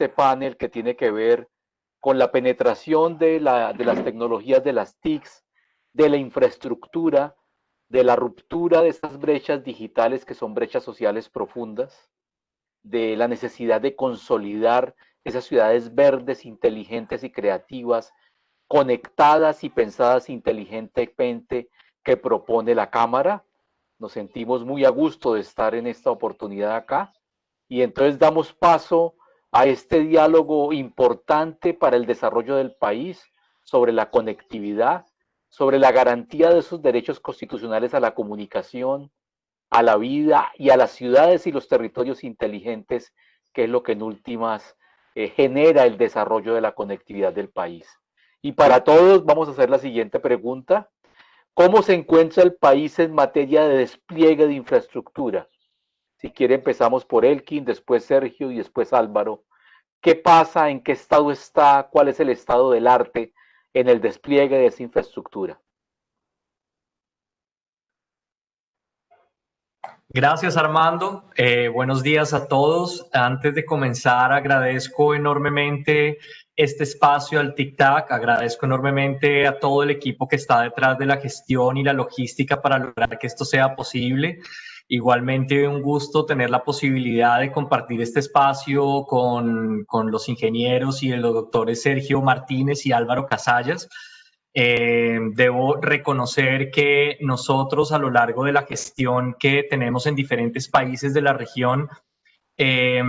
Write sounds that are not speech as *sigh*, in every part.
este panel que tiene que ver con la penetración de, la, de las tecnologías de las TICs, de la infraestructura, de la ruptura de estas brechas digitales que son brechas sociales profundas, de la necesidad de consolidar esas ciudades verdes, inteligentes y creativas, conectadas y pensadas inteligentemente que propone la Cámara. Nos sentimos muy a gusto de estar en esta oportunidad acá y entonces damos paso a este diálogo importante para el desarrollo del país sobre la conectividad, sobre la garantía de esos derechos constitucionales a la comunicación, a la vida y a las ciudades y los territorios inteligentes, que es lo que en últimas eh, genera el desarrollo de la conectividad del país. Y para todos vamos a hacer la siguiente pregunta. ¿Cómo se encuentra el país en materia de despliegue de infraestructura? Si quiere empezamos por Elkin, después Sergio y después Álvaro. ¿Qué pasa? ¿En qué estado está? ¿Cuál es el estado del arte en el despliegue de esa infraestructura? Gracias Armando, eh, buenos días a todos. Antes de comenzar agradezco enormemente este espacio al TIC-TAC, agradezco enormemente a todo el equipo que está detrás de la gestión y la logística para lograr que esto sea posible. Igualmente un gusto tener la posibilidad de compartir este espacio con, con los ingenieros y los doctores Sergio Martínez y Álvaro Casallas. Eh, debo reconocer que nosotros a lo largo de la gestión que tenemos en diferentes países de la región, eh,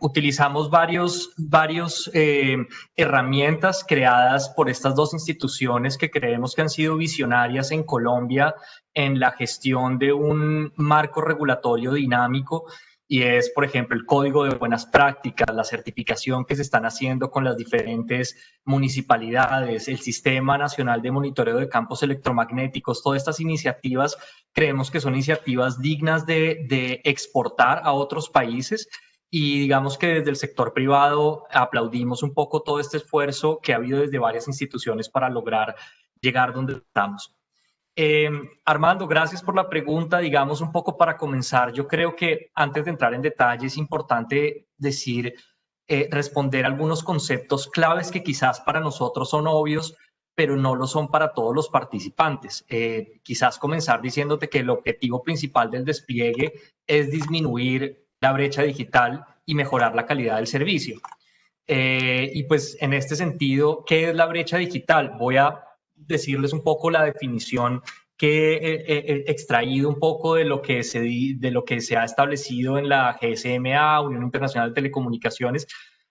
utilizamos varios, varios eh, herramientas creadas por estas dos instituciones que creemos que han sido visionarias en Colombia en la gestión de un marco regulatorio dinámico y es, por ejemplo, el código de buenas prácticas, la certificación que se están haciendo con las diferentes municipalidades, el Sistema Nacional de Monitoreo de Campos Electromagnéticos, todas estas iniciativas creemos que son iniciativas dignas de, exportar a otros países y digamos que desde el sector privado aplaudimos un poco todo este esfuerzo que ha habido desde varias instituciones para lograr llegar donde estamos. Eh, Armando, gracias por la pregunta. Digamos un poco para comenzar, yo creo que antes de entrar en detalle es importante decir, eh, responder algunos conceptos claves que quizás para nosotros son obvios, pero no lo son para todos los participantes. Eh, quizás comenzar diciéndote que el objetivo principal del despliegue es disminuir la brecha digital y mejorar la calidad del servicio. y pues en este sentido, ¿qué es la brecha digital? Voy a decirles un poco la definición que he, extraído un poco de lo, que se, de lo que se ha establecido en la GSMA, Unión Internacional de Telecomunicaciones,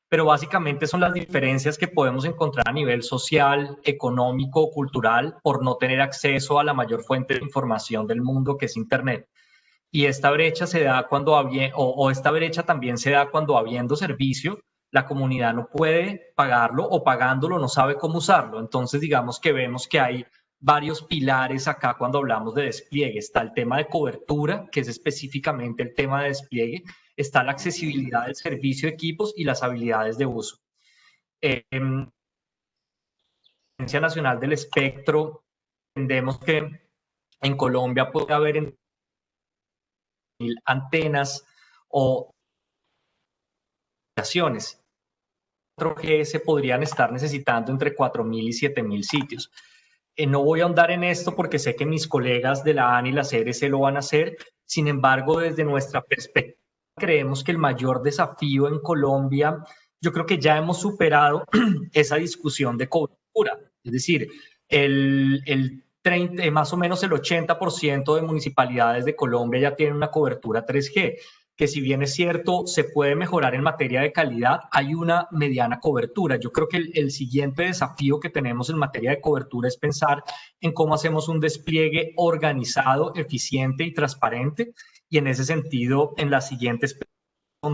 pero básicamente son las diferencias que podemos encontrar a nivel social, económico, cultural, por no tener acceso a la mayor fuente de información del mundo, que es Internet. Y esta brecha se da cuando, o, o esta brecha también se da cuando habiendo servicio, la comunidad no puede pagarlo o pagándolo no sabe cómo usarlo. Entonces, digamos que vemos que hay varios pilares acá cuando hablamos de despliegue. Está el tema de cobertura, que es específicamente el tema de despliegue. Está la accesibilidad del servicio de equipos y las habilidades de uso. Eh, Agencia Nacional del Espectro, entendemos que en Colombia puede haber antenas o 4G se podrían estar necesitando entre 4.000 y 7.000 sitios. Eh, no voy a ahondar en esto porque sé que mis colegas de la ANI y la CRC lo van a hacer. Sin embargo, desde nuestra perspectiva, creemos que el mayor desafío en Colombia, yo creo que ya hemos superado *clears throat* esa discusión de cobertura. Es decir, el, el 30, más o menos el 80% de municipalidades de Colombia ya tienen una cobertura 3G que si bien es cierto, se puede mejorar en materia de calidad, hay una mediana cobertura. Yo creo que el, siguiente desafío que tenemos en materia de cobertura es pensar en cómo hacemos un despliegue organizado, eficiente y transparente. Y en ese sentido, en las siguientes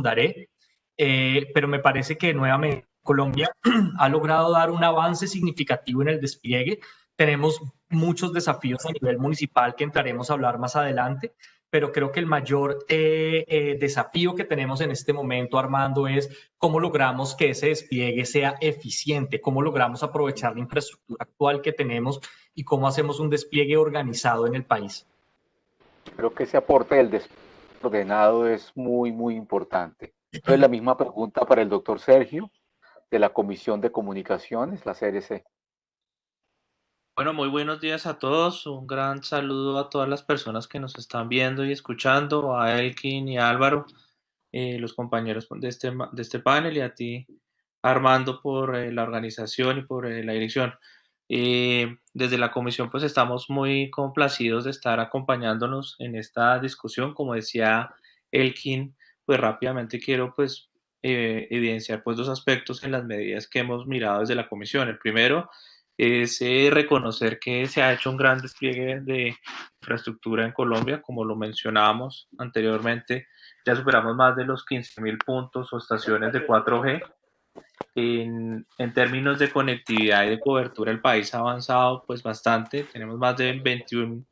daré. Eh, pero me parece que nuevamente Colombia *clears throat* ha logrado dar un avance significativo en el despliegue. Tenemos muchos desafíos a nivel municipal que entraremos a hablar más adelante, pero creo que el mayor eh, eh, desafío que tenemos en este momento, Armando, es cómo logramos que ese despliegue sea eficiente, cómo logramos aprovechar la infraestructura actual que tenemos y cómo hacemos un despliegue organizado en el país. Creo que ese aporte del despliegue ordenado es muy, muy importante. Entonces, la misma pregunta para el doctor Sergio, de la Comisión de Comunicaciones, la CRC. Bueno, muy buenos días a todos. Un gran saludo a todas las personas que nos están viendo y escuchando, a Elkin y a Álvaro, eh, los compañeros de este, de este panel, y a ti, Armando, por eh, la organización y por eh, la dirección. desde la comisión, pues estamos muy complacidos de estar acompañándonos en esta discusión. Como decía Elkin, pues rápidamente quiero pues evidenciar pues dos aspectos en las medidas que hemos mirado desde la comisión. El primero es reconocer que se ha hecho un gran despliegue de infraestructura en Colombia, como lo mencionábamos anteriormente, ya superamos más de los 15.000 puntos o estaciones de 4G. En, en, términos de conectividad y de cobertura, el país ha avanzado pues bastante. Tenemos más de 21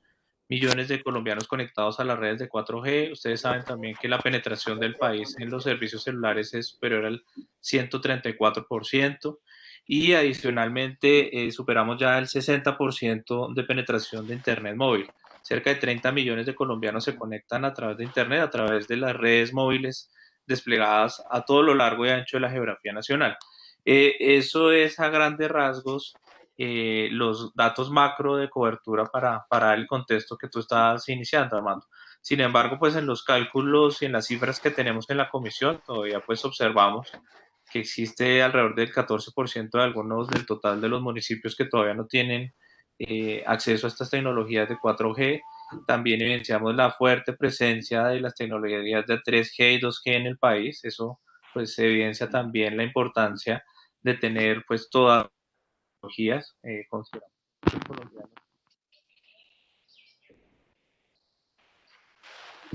millones de colombianos conectados a las redes de 4G. Ustedes saben también que la penetración del país en los servicios celulares es superior al 134% y adicionalmente eh, superamos ya el 60% de penetración de Internet móvil. Cerca de 30 millones de colombianos se conectan a través de Internet, a través de las redes móviles desplegadas a todo lo largo y ancho de la geografía nacional. Eh, eso es a grandes rasgos eh, los datos macro de cobertura para, para el contexto que tú estás iniciando, Armando. Sin embargo, pues en los cálculos y en las cifras que tenemos en la comisión, todavía pues observamos que existe alrededor del 14% de algunos del total de los municipios que todavía no tienen eh, acceso a estas tecnologías de 4G. También evidenciamos la fuerte presencia de las tecnologías de 3G y 2G en el país. Eso pues evidencia también la importancia de tener pues todas las tecnologías eh,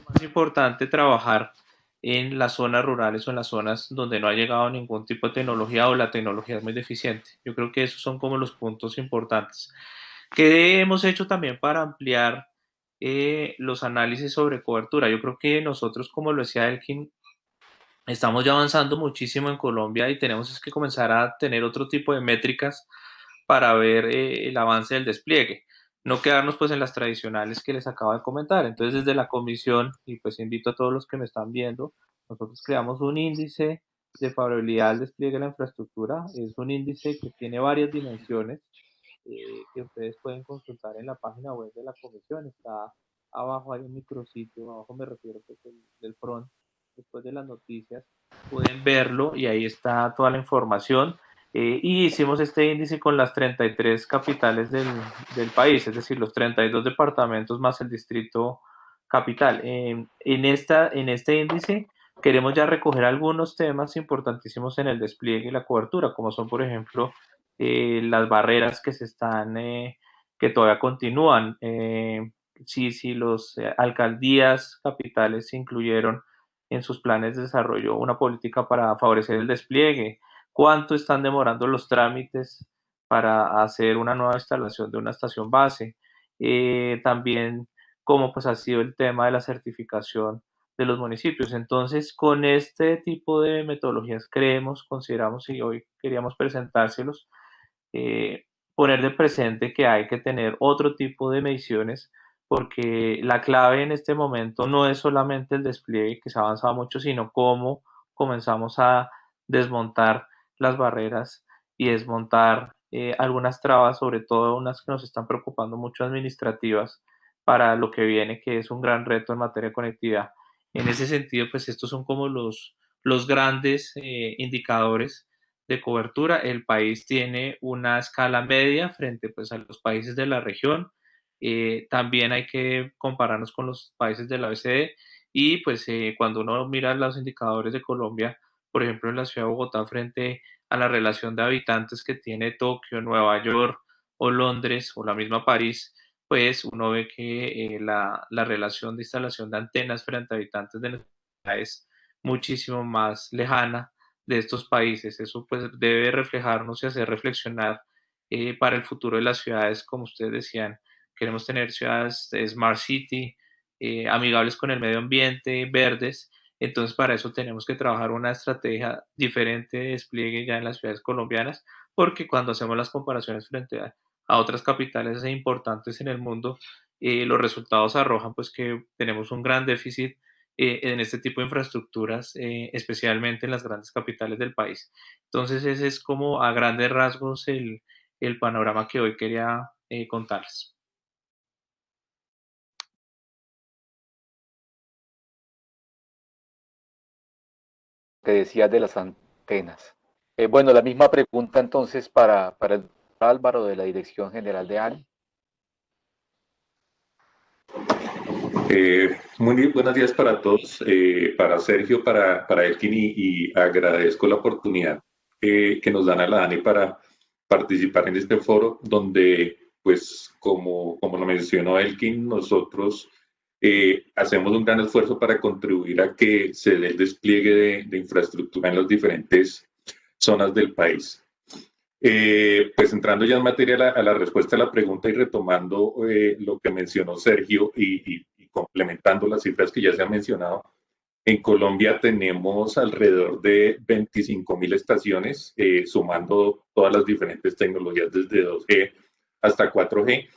más importante trabajar en las zonas rurales o en las zonas donde no ha llegado ningún tipo de tecnología o la tecnología es muy deficiente. Yo creo que esos son como los puntos importantes. ¿Qué hemos hecho también para ampliar eh, los análisis sobre cobertura? Yo creo que nosotros, como lo decía Elkin, estamos ya avanzando muchísimo en Colombia y tenemos que comenzar a tener otro tipo de métricas para ver eh, el avance del despliegue no quedarnos pues en las tradicionales que les acabo de comentar. Entonces desde la comisión, y pues invito a todos los que me están viendo, nosotros creamos un índice de favorabilidad al despliegue de la infraestructura. Es un índice que tiene varias dimensiones eh, que ustedes pueden consultar en la página web de la comisión. Está abajo, hay un micrositio, abajo me refiero pues, del front, después de las noticias, pueden verlo y ahí está toda la información. Eh, y hicimos este índice con las 33 capitales del, del, país, es decir, los 32 departamentos más el distrito capital. en, esta, en este índice queremos ya recoger algunos temas importantísimos en el despliegue y la cobertura, como son, por ejemplo, eh, las barreras que se están, eh, que todavía continúan. si, si los alcaldías capitales incluyeron en sus planes de desarrollo una política para favorecer el despliegue, cuánto están demorando los trámites para hacer una nueva instalación de una estación base. Eh, también cómo pues ha sido el tema de la certificación de los municipios. Entonces, con este tipo de metodologías creemos, consideramos y hoy queríamos presentárselos, eh, poner de presente que hay que tener otro tipo de mediciones porque la clave en este momento no es solamente el despliegue que se ha avanzado mucho, sino cómo comenzamos a desmontar las barreras y desmontar eh, algunas trabas, sobre todo unas que nos están preocupando mucho administrativas para lo que viene, que es un gran reto en materia de conectividad. En ese sentido, pues estos son como los, los grandes eh, indicadores de cobertura. El país tiene una escala media frente pues, a los países de la región. Eh, también hay que compararnos con los países de la OECD y pues cuando uno mira los indicadores de Colombia, por ejemplo, en la ciudad de Bogotá frente a la relación de habitantes que tiene Tokio, Nueva York o Londres o la misma París, pues uno ve que eh, la, la, relación de instalación de antenas frente a habitantes de la ciudad es muchísimo más lejana de estos países. Eso pues debe reflejarnos y hacer reflexionar eh, para el futuro de las ciudades, como ustedes decían. Queremos tener ciudades de Smart City, eh, amigables con el medio ambiente, verdes, entonces, para eso tenemos que trabajar una estrategia diferente de despliegue ya en las ciudades colombianas, porque cuando hacemos las comparaciones frente a, otras capitales importantes en el mundo, eh, los resultados arrojan pues que tenemos un gran déficit eh, en este tipo de infraestructuras, eh, especialmente en las grandes capitales del país. Entonces, ese es como a grandes rasgos el, el panorama que hoy quería eh, contarles. Que decía de las antenas. bueno, la misma pregunta entonces para, para el Álvaro de la Dirección General de ANI. Eh, muy buenos días para todos, eh, para Sergio, para, para Elkin y, agradezco la oportunidad eh, que nos dan a la ANI para participar en este foro donde, pues, como, como lo mencionó Elkin, nosotros hacemos un gran esfuerzo para contribuir a que se dé el despliegue de, de infraestructura en las diferentes zonas del país. Eh, pues entrando ya en materia a la, respuesta a la pregunta y retomando eh, lo que mencionó Sergio y, complementando las cifras que ya se han mencionado, en Colombia tenemos alrededor de 25 mil estaciones, eh, sumando todas las diferentes tecnologías desde 2G hasta 4G.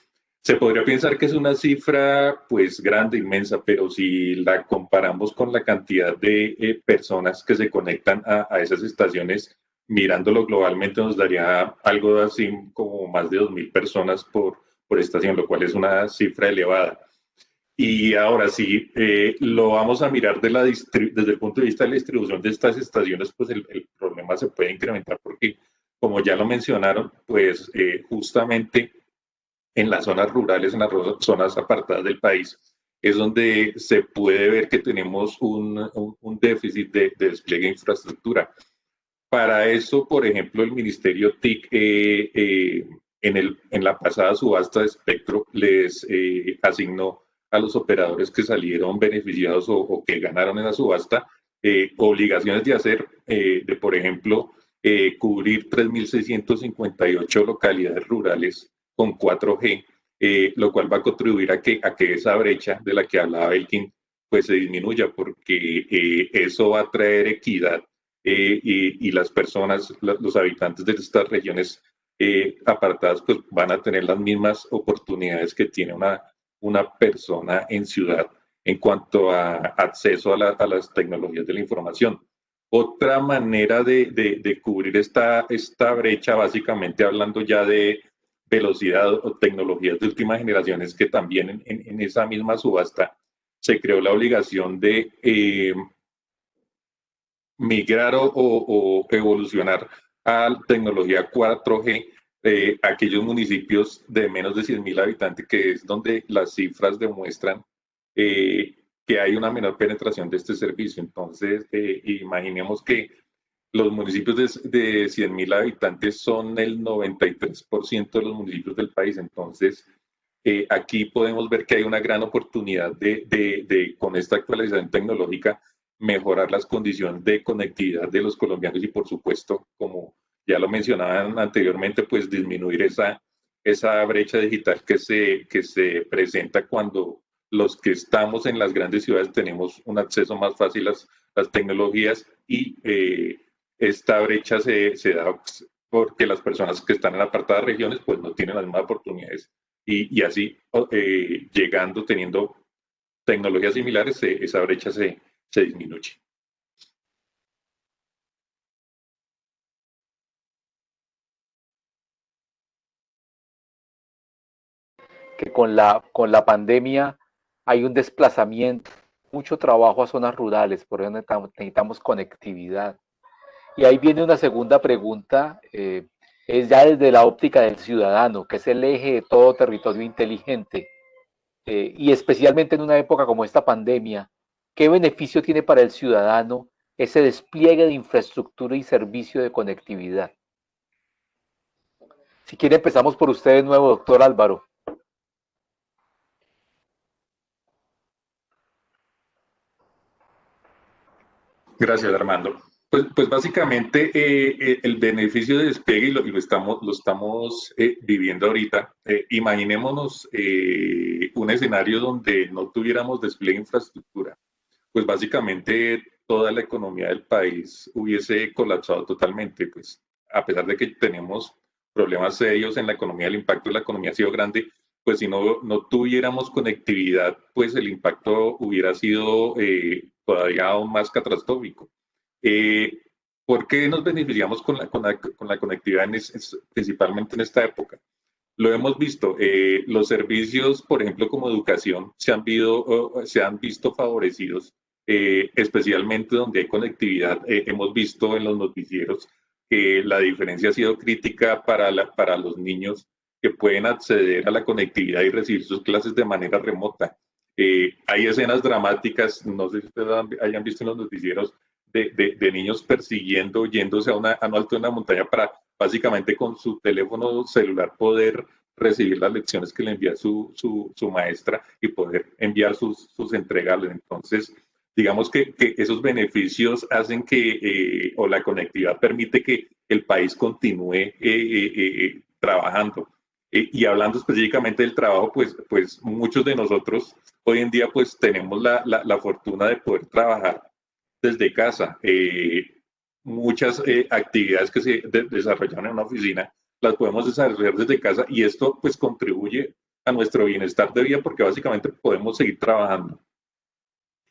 Se podría pensar que es una cifra pues grande, inmensa, pero si la comparamos con la cantidad de personas que se conectan a, a esas estaciones, mirándolo globalmente nos daría algo así como más de 2.000 personas por, por estación, lo cual es una cifra elevada. Y ahora sí, eh, lo vamos a mirar de la desde el punto de vista de la distribución de estas estaciones, pues el, problema se puede incrementar porque, como ya lo mencionaron, pues eh, justamente en las zonas rurales, en las zonas apartadas del país, es donde se puede ver que tenemos un, un, déficit de, de despliegue de infraestructura. Para eso, por ejemplo, el Ministerio TIC eh, eh, en, el, en la pasada subasta de espectro les eh, asignó a los operadores que salieron beneficiados o, que ganaron en la subasta obligaciones de hacer, de por ejemplo, cubrir 3.658 localidades rurales con 4G, lo cual va a contribuir a que, a que esa brecha de la que hablaba Elkin pues se disminuya, porque eso va a traer equidad eh, y, las personas, los habitantes de estas regiones eh, apartadas, pues van a tener las mismas oportunidades que tiene una, una persona en ciudad en cuanto a acceso a, las tecnologías de la información. Otra manera de, de, cubrir esta, esta brecha, básicamente hablando ya de velocidad o tecnologías de última generación, es que también en, esa misma subasta se creó la obligación de eh, migrar o, evolucionar a tecnología 4G eh, aquellos municipios de menos de 100.000 habitantes, que es donde las cifras demuestran eh, que hay una menor penetración de este servicio. Entonces, eh, imaginemos que los municipios de, de 100.000 habitantes son el 93% de los municipios del país. Entonces, eh, aquí podemos ver que hay una gran oportunidad de, de, de, con esta actualización tecnológica, mejorar las condiciones de conectividad de los colombianos y por supuesto, como ya lo mencionaban anteriormente, pues disminuir esa, esa brecha digital que se, que se presenta cuando los que estamos en las grandes ciudades tenemos un acceso más fácil a las, las tecnologías y eh, esta brecha se, se, da porque las personas que están en apartadas regiones pues no tienen las mismas oportunidades y, y así eh, llegando, teniendo tecnologías similares, esa brecha se, se disminuye. Que con la, con la pandemia hay un desplazamiento, mucho trabajo a zonas rurales, por eso necesitamos, conectividad. Y ahí viene una segunda pregunta, eh, es ya desde la óptica del ciudadano, que es el eje de todo territorio inteligente. Eh, y especialmente en una época como esta pandemia, ¿Qué beneficio tiene para el ciudadano ese despliegue de infraestructura y servicio de conectividad? Si quiere, empezamos por usted de nuevo, doctor Álvaro. Gracias, Armando. Pues, pues básicamente eh, eh, el beneficio de despliegue, y lo, estamos, lo estamos eh, viviendo ahorita, imaginémonos un escenario donde no tuviéramos despliegue de infraestructura pues básicamente toda la economía del país hubiese colapsado totalmente, pues a pesar de que tenemos problemas serios en la economía, el impacto de la economía ha sido grande, pues si no, no tuviéramos conectividad, pues el impacto hubiera sido todavía aún más catastrófico. Eh, ¿Por qué nos beneficiamos con la, con la, con la conectividad principalmente en esta época? Lo hemos visto, eh, los servicios, por ejemplo, como educación, se han, se han visto favorecidos, eh, especialmente donde hay conectividad. Eh, hemos visto en los noticieros que la diferencia ha sido crítica para, la, para los niños que pueden acceder a la conectividad y recibir sus clases de manera remota. hay escenas dramáticas, no sé si ustedes hayan visto en los noticieros, de, de, de niños persiguiendo, yéndose a, una, a un alto de una montaña para básicamente con su teléfono celular poder recibir las lecciones que le envía su, su, maestra y poder enviar sus, sus entregables. Entonces, digamos que, que, esos beneficios hacen que, eh, o la conectividad permite que el país continúe eh, eh, trabajando. y hablando específicamente del trabajo, pues, pues muchos de nosotros hoy en día pues tenemos la, la, la fortuna de poder trabajar desde casa muchas eh, actividades que se desarrollan en una oficina las podemos desarrollar desde casa y esto pues contribuye a nuestro bienestar de vida porque básicamente podemos seguir trabajando.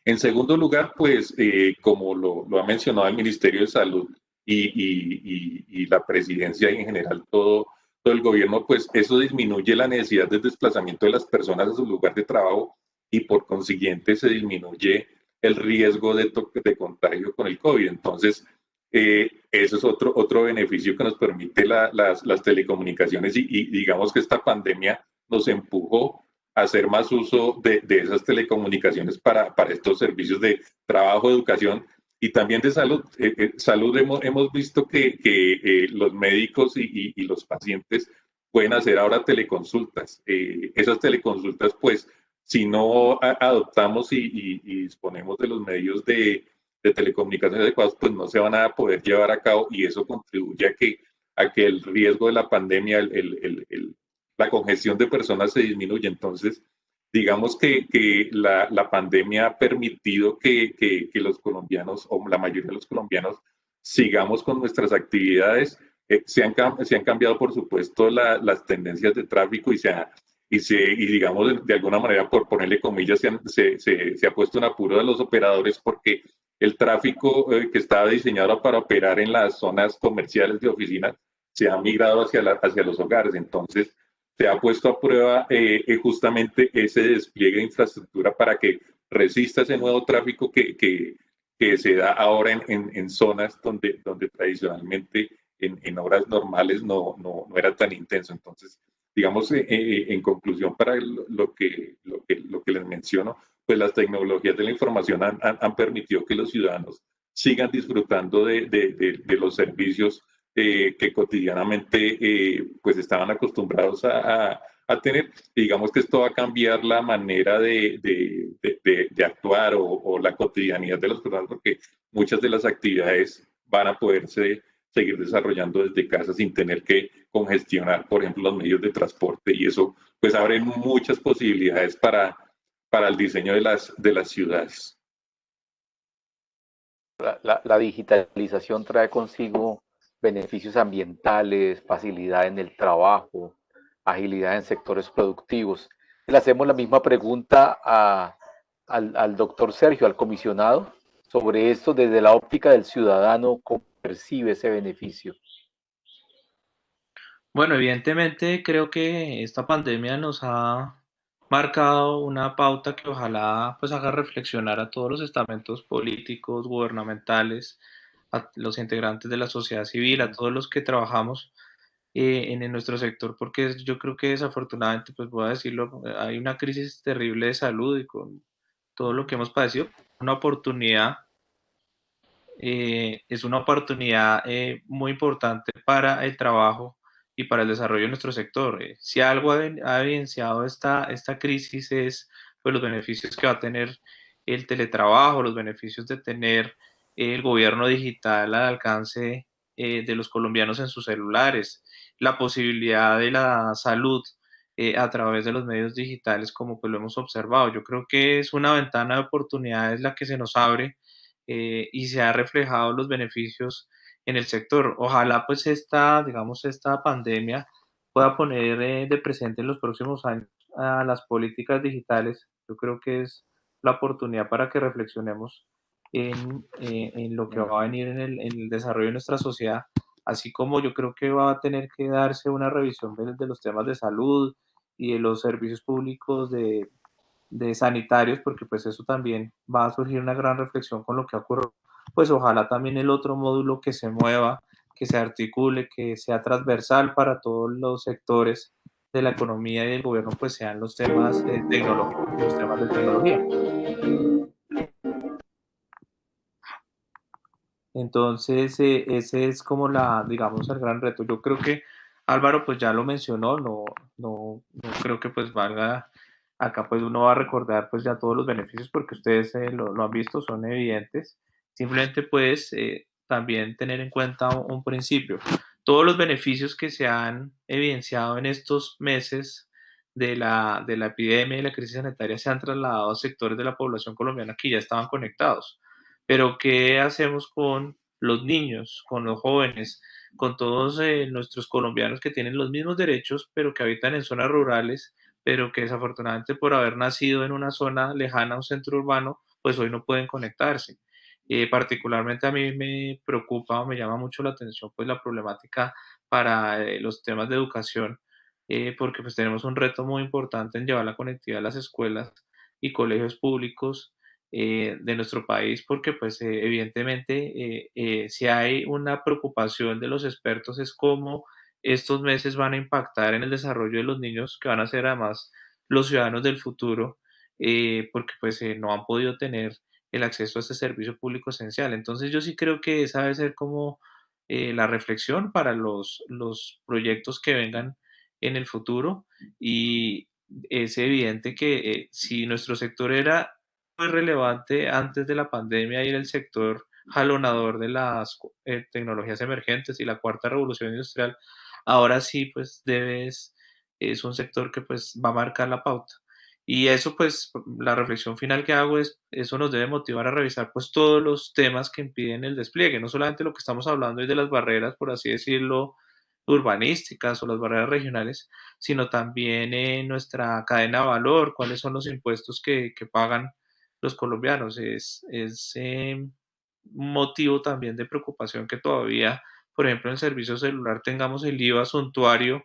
En segundo lugar, pues eh, como lo, ha mencionado el Ministerio de Salud y, y, y, la presidencia y en general todo, todo el gobierno, pues eso disminuye la necesidad de desplazamiento de las personas a su lugar de trabajo y por consiguiente se disminuye el riesgo de, de contagio con el COVID. Entonces, eh, eso es otro, otro beneficio que nos permite las, las, telecomunicaciones y, digamos que esta pandemia nos empujó a hacer más uso de, de esas telecomunicaciones para, para, estos servicios de trabajo, educación y también de salud. Eh, eh, salud hemos, hemos, visto que, que los médicos y, y, los pacientes pueden hacer ahora teleconsultas. esas teleconsultas, pues, si no adoptamos y disponemos de los medios de, de telecomunicaciones adecuadas, pues no se van a poder llevar a cabo y eso contribuye a que, a que el riesgo de la pandemia, el, el, la congestión de personas se disminuye. Entonces, digamos que, que la, la, pandemia ha permitido que, que, que, los colombianos, o la mayoría de los colombianos, sigamos con nuestras actividades. Eh, se, han, se han cambiado, por supuesto, las tendencias de tráfico y se ha, y, se, y digamos, de, alguna manera, por ponerle comillas, se, se, se, ha puesto en apuro de los operadores porque el tráfico eh, que estaba diseñado para operar en las zonas comerciales de oficinas se ha migrado hacia, hacia los hogares. Entonces, se ha puesto a prueba eh, eh, justamente ese despliegue de infraestructura para que resista ese nuevo tráfico que, que, que se da ahora en, en, zonas donde, donde tradicionalmente en, en horas normales no, no, no, era tan intenso. Entonces, digamos, en conclusión, para lo que, lo, que, lo que les menciono, pues las tecnologías de la información han, han, permitido que los ciudadanos sigan disfrutando de, de, de, los servicios eh, que cotidianamente eh, pues estaban acostumbrados a, a, tener. digamos que esto va a cambiar la manera de, de actuar o, o, la cotidianidad de las personas porque muchas de las actividades van a poderse seguir desarrollando desde casa sin tener que congestionar, por ejemplo, los medios de transporte y eso pues abre muchas posibilidades para para el diseño de las, de las ciudades. La, digitalización trae consigo beneficios ambientales, facilidad en el trabajo, agilidad en sectores productivos. Le hacemos la misma pregunta al, doctor Sergio, al comisionado, sobre esto desde la óptica del ciudadano, cómo percibe ese beneficio. Bueno, evidentemente creo que esta pandemia nos ha marcado una pauta que ojalá pues haga reflexionar a todos los estamentos políticos, gubernamentales, a los integrantes de la sociedad civil, a todos los que trabajamos eh, en, nuestro sector, porque yo creo que desafortunadamente, pues voy a decirlo, hay una crisis terrible de salud y con todo lo que hemos padecido, una oportunidad, eh, es una oportunidad eh, muy importante para el trabajo y para el desarrollo de nuestro sector. Eh, si algo ha, evidenciado esta, esta crisis es pues, los beneficios que va a tener el teletrabajo, los beneficios de tener el gobierno digital al alcance eh, de los colombianos en sus celulares, la posibilidad de la salud eh, a través de los medios digitales como pues lo hemos observado. Yo creo que es una ventana de oportunidades la que se nos abre y se ha reflejado los beneficios en el sector. Ojalá pues esta, digamos, esta pandemia pueda poner eh, de presente en los próximos años a las políticas digitales, yo creo que es la oportunidad para que reflexionemos en, eh, en lo que va a venir en el, en el, desarrollo de nuestra sociedad, así como yo creo que va a tener que darse una revisión de, de los temas de salud y de los servicios públicos de, de, sanitarios, porque pues eso también va a surgir una gran reflexión con lo que ocurre. Pues ojalá también el otro módulo que se mueva, que se articule, que sea transversal para todos los sectores de la economía y del gobierno, pues sean los temas eh, tecnológicos, los temas de tecnología. Entonces, eh, ese es como la, digamos, el gran reto. Yo creo que Álvaro, pues ya lo mencionó, no, no, no creo que pues valga, acá pues uno va a recordar pues ya todos los beneficios porque ustedes eh, lo, han visto, son evidentes. Simplemente pues eh, también tener en cuenta un, un, principio. Todos los beneficios que se han evidenciado en estos meses de la, de la epidemia y la crisis sanitaria se han trasladado a sectores de la población colombiana que ya estaban conectados pero ¿qué hacemos con los niños, con los jóvenes, con todos eh, nuestros colombianos que tienen los mismos derechos, pero que habitan en zonas rurales, pero que desafortunadamente por haber nacido en una zona lejana a un centro urbano, pues hoy no pueden conectarse? Eh, particularmente a mí me preocupa o me llama mucho la atención pues la problemática para eh, los temas de educación, eh, porque pues tenemos un reto muy importante en llevar la conectividad a las escuelas y colegios públicos eh, de nuestro país, porque pues eh, evidentemente eh, si hay una preocupación de los expertos es cómo estos meses van a impactar en el desarrollo de los niños que van a ser además los ciudadanos del futuro, porque pues no han podido tener el acceso a este servicio público esencial. Entonces yo sí creo que esa debe ser como la reflexión para los, los proyectos que vengan en el futuro y es evidente que si nuestro sector era muy relevante antes de la pandemia y en el sector jalonador de las eh, tecnologías emergentes y la cuarta revolución industrial, ahora sí, pues debes, es un sector que pues va a marcar la pauta. Y eso pues la reflexión final que hago es, eso nos debe motivar a revisar pues todos los temas que impiden el despliegue, no solamente lo que estamos hablando es de las barreras, por así decirlo, urbanísticas o las barreras regionales, sino también en nuestra cadena de valor, cuáles son los impuestos que, que pagan los colombianos. Es, es eh, motivo también de preocupación que todavía, por ejemplo, en servicio celular tengamos el IVA suntuario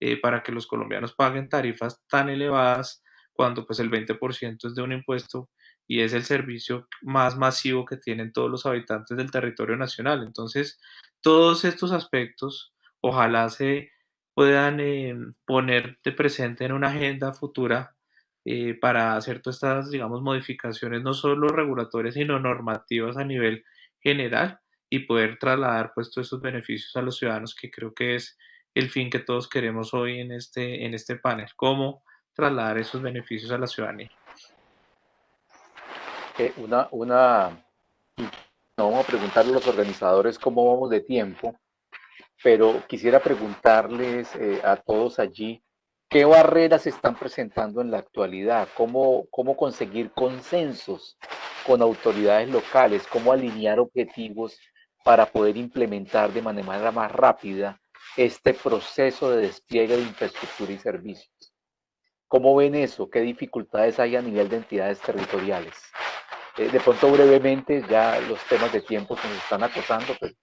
eh, para que los colombianos paguen tarifas tan elevadas cuando pues el 20% es de un impuesto y es el servicio más masivo que tienen todos los habitantes del territorio nacional. Entonces, todos estos aspectos ojalá se puedan eh, poner de presente en una agenda futura eh, para hacer todas estas, digamos, modificaciones, no solo regulatorias, sino normativas a nivel general y poder trasladar pues todos esos beneficios a los ciudadanos, que creo que es el fin que todos queremos hoy en este, en este panel, cómo trasladar esos beneficios a la ciudadanía. Eh, una, una, no vamos a preguntarle a los organizadores cómo vamos de tiempo, pero quisiera preguntarles eh, a todos allí ¿Qué barreras se están presentando en la actualidad? ¿Cómo, ¿Cómo conseguir consensos con autoridades locales? ¿Cómo alinear objetivos para poder implementar de manera más rápida este proceso de despliegue de infraestructura y servicios? ¿Cómo ven eso? ¿Qué dificultades hay a nivel de entidades territoriales? Eh, de pronto brevemente, ya los temas de tiempo que nos están acosando, pero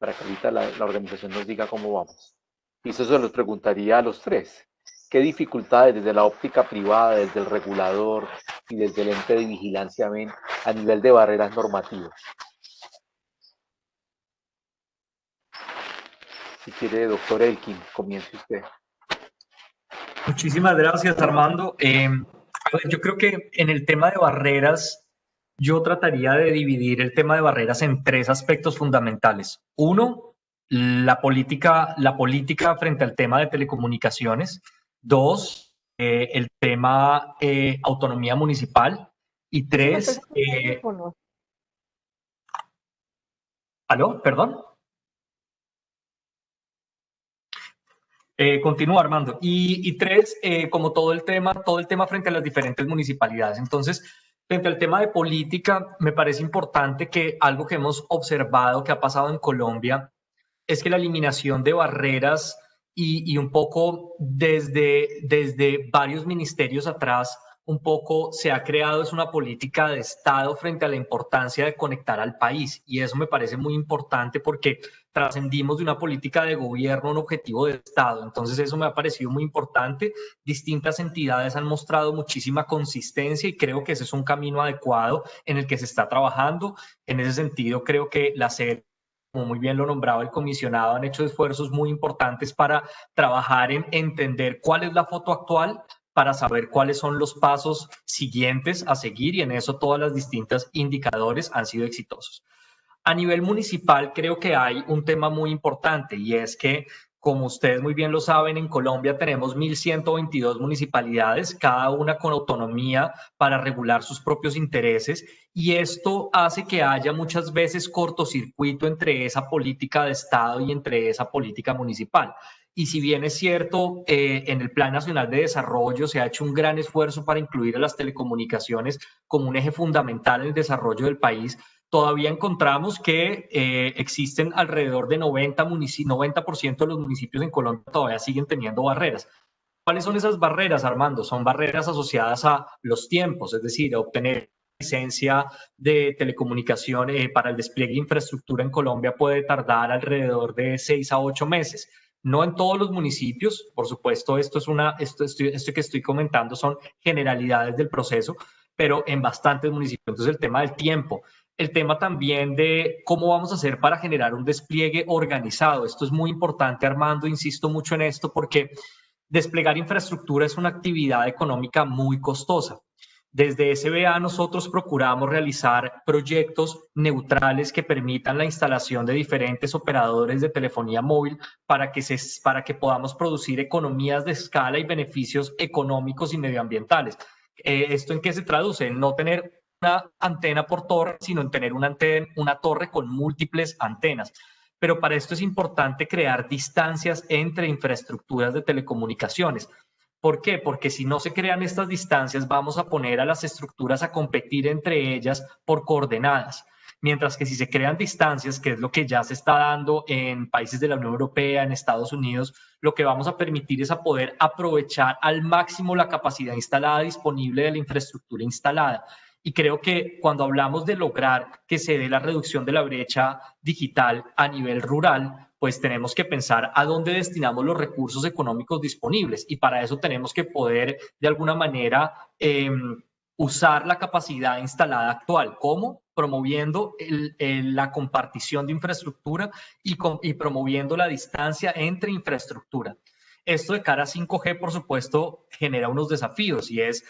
para que ahorita la, la organización nos diga cómo vamos. Y eso se los preguntaría a los tres. ¿Qué dificultades desde la óptica privada, desde el regulador y desde el ente de vigilancia ven a nivel de barreras normativas? Si quiere, doctor Elkin, comience usted. Muchísimas gracias, Armando. Eh, yo creo que en el tema de barreras, yo trataría de dividir el tema de barreras en tres aspectos fundamentales. Uno, la política, la política frente al tema de telecomunicaciones Dos, eh, el tema eh, autonomía municipal. Y tres, eh, ¿aló? Perdón. Eh, continúa Armando. Y, y tres, eh, como todo el tema, todo el tema frente a las diferentes municipalidades. Entonces, frente al tema de política, me parece importante que algo que hemos observado que ha pasado en Colombia es que la eliminación de barreras y, un poco desde, desde varios ministerios atrás, un poco se ha creado es una política de Estado frente a la importancia de conectar al país. Y eso me parece muy importante porque trascendimos de una política de gobierno a un objetivo de Estado. Entonces eso me ha parecido muy importante. Distintas entidades han mostrado muchísima consistencia y creo que ese es un camino adecuado en el que se está trabajando. En ese sentido, creo que la sede como muy bien lo nombraba el comisionado, han hecho esfuerzos muy importantes para trabajar en entender cuál es la foto actual, para saber cuáles son los pasos siguientes a seguir y en eso todas las distintas indicadores han sido exitosos. A nivel municipal creo que hay un tema muy importante y es que como ustedes muy bien lo saben, en Colombia tenemos 1.122 municipalidades, cada una con autonomía para regular sus propios intereses y esto hace que haya muchas veces cortocircuito entre esa política de Estado y entre esa política municipal. Y si bien es cierto, eh, en el Plan Nacional de Desarrollo se ha hecho un gran esfuerzo para incluir a las telecomunicaciones como un eje fundamental en el desarrollo del país, todavía encontramos que eh, existen alrededor de 90, 90 de los municipios en Colombia todavía siguen teniendo barreras. ¿Cuáles son esas barreras, Armando? Son barreras asociadas a los tiempos, es decir, a obtener licencia de telecomunicación eh, para el despliegue de infraestructura en Colombia puede tardar alrededor de 6 a 8 meses. No en todos los municipios, por supuesto, esto es una, esto, esto que estoy comentando son generalidades del proceso, pero en bastantes municipios. Entonces, el tema del tiempo el tema también de cómo vamos a hacer para generar un despliegue organizado. Esto es muy importante, Armando, insisto mucho en esto porque desplegar infraestructura es una actividad económica muy costosa. Desde SBA nosotros procuramos realizar proyectos neutrales que permitan la instalación de diferentes operadores de telefonía móvil para que, se, para que podamos producir economías de escala y beneficios económicos y medioambientales. Eh, ¿Esto en qué se traduce? En no tener una antena por torre, sino en tener una, antena, una torre con múltiples antenas. Pero para esto es importante crear distancias entre infraestructuras de telecomunicaciones. ¿Por qué? Porque si no se crean estas distancias, vamos a poner a las estructuras a competir entre ellas por coordenadas. Mientras que si se crean distancias, que es lo que ya se está dando en países de la Unión Europea, en Estados Unidos, lo que vamos a permitir es a poder aprovechar al máximo la capacidad instalada disponible de la infraestructura instalada. Y creo que cuando hablamos de lograr que se dé la reducción de la brecha digital a nivel rural, pues tenemos que pensar a dónde destinamos los recursos económicos disponibles. Y para eso tenemos que poder, de alguna manera, em, usar la capacidad instalada actual. ¿Cómo? Promoviendo la compartición de infraestructura y, promoviendo la distancia entre infraestructura. Esto de cara a 5G, por supuesto, genera unos desafíos y es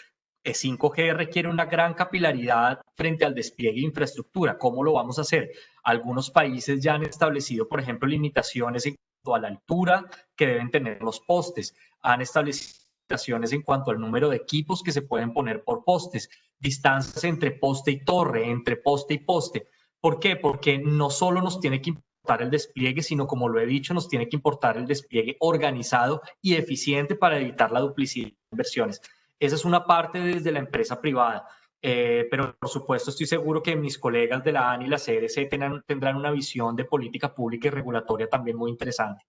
5G requiere una gran capilaridad frente al despliegue de infraestructura. ¿Cómo lo vamos a hacer? Algunos países ya han establecido, por ejemplo, limitaciones en cuanto a la altura que deben tener los postes. Han establecido limitaciones en cuanto al número de equipos que se pueden poner por postes, distancias entre poste y torre, entre poste y poste. ¿Por qué? Porque no solo nos tiene que importar el despliegue, sino como lo he dicho, nos tiene que importar el despliegue organizado y eficiente para evitar la duplicidad de inversiones. Esa es una parte desde la empresa privada. Eh, pero por supuesto estoy seguro que mis colegas de la ANI y la CDC tendrán, tendrán una visión de política pública y regulatoria también muy interesante.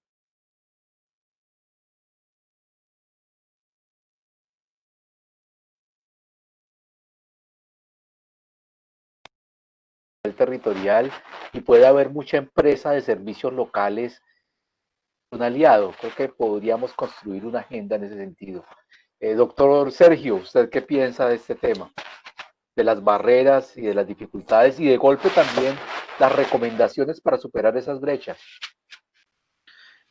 territorial y puede haber mucha empresa de servicios locales un aliado. Creo que podríamos construir una agenda en ese sentido. Eh, doctor Sergio, ¿usted qué piensa de este tema? De las barreras y de las dificultades y de golpe también las recomendaciones para superar esas brechas.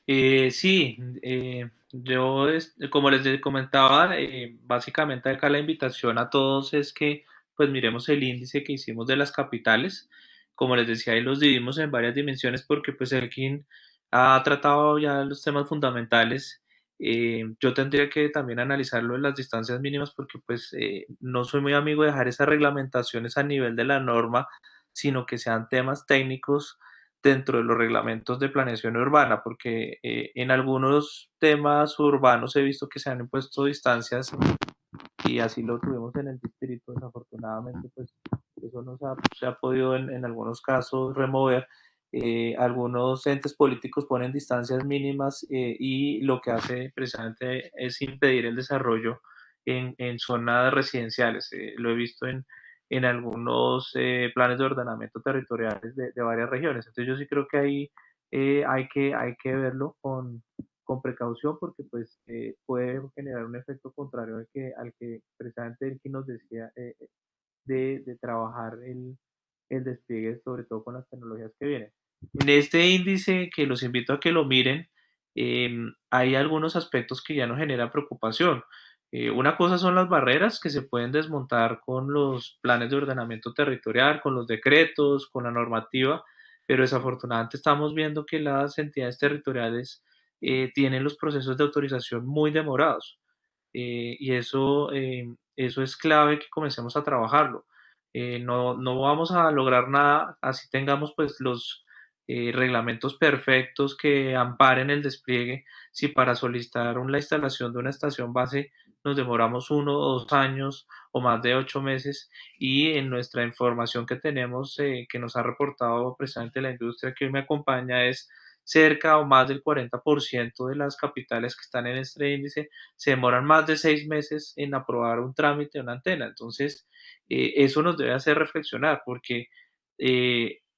Eh, sí, eh, yo, como les comentaba, básicamente acá la invitación a todos es que pues miremos el índice que hicimos de las capitales. Como les decía, ahí los dividimos en varias dimensiones porque pues Elkin ha tratado ya los temas fundamentales eh, yo tendría que también analizarlo en las distancias mínimas porque pues eh, no soy muy amigo de dejar esas reglamentaciones a nivel de la norma, sino que sean temas técnicos dentro de los reglamentos de planeación urbana, porque eh, en algunos temas urbanos he visto que se han impuesto distancias y así lo tuvimos en el distrito, desafortunadamente pues eso no se ha, podido en, en algunos casos remover eh, algunos entes políticos ponen distancias mínimas eh, y lo que hace precisamente es impedir el desarrollo en, en zonas residenciales. lo he visto en, en algunos planes de ordenamiento territoriales de, de, varias regiones. Entonces yo sí creo que ahí hay, que, hay que verlo con, con precaución porque pues puede generar un efecto contrario al que, al que precisamente el que nos decía de, de trabajar el, el despliegue, sobre todo con las tecnologías que vienen. En este índice, que los invito a que lo miren, em, hay algunos aspectos que ya nos generan preocupación. Eh, una cosa son las barreras que se pueden desmontar con los planes de ordenamiento territorial, con los decretos, con la normativa, pero desafortunadamente estamos viendo que las entidades territoriales eh, tienen los procesos de autorización muy demorados. Eh, y eso, em, eso es clave que comencemos a trabajarlo. no, no vamos a lograr nada así tengamos pues los eh, reglamentos perfectos que amparen el despliegue. Si para solicitar la instalación de una estación base nos demoramos uno o dos años o más de ocho meses y en nuestra información que tenemos eh, que nos ha reportado precisamente la industria que hoy me acompaña es cerca o más del 40% de las capitales que están en este índice se demoran más de seis meses en aprobar un trámite de una antena. Entonces, eh, eso nos debe hacer reflexionar porque